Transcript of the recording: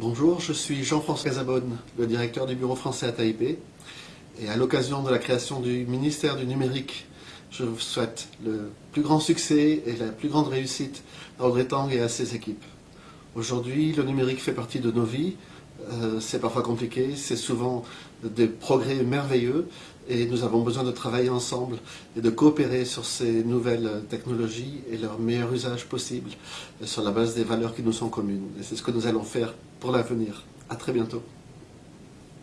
Bonjour, je suis Jean-François Casabonne, le directeur du bureau français à Taipei. Et à l'occasion de la création du ministère du numérique, je vous souhaite le plus grand succès et la plus grande réussite à Audrey Tang et à ses équipes. Aujourd'hui, le numérique fait partie de nos vies. Euh, c'est parfois compliqué, c'est souvent des progrès merveilleux et nous avons besoin de travailler ensemble et de coopérer sur ces nouvelles technologies et leur meilleur usage possible sur la base des valeurs qui nous sont communes. Et c'est ce que nous allons faire pour l'avenir. À très bientôt.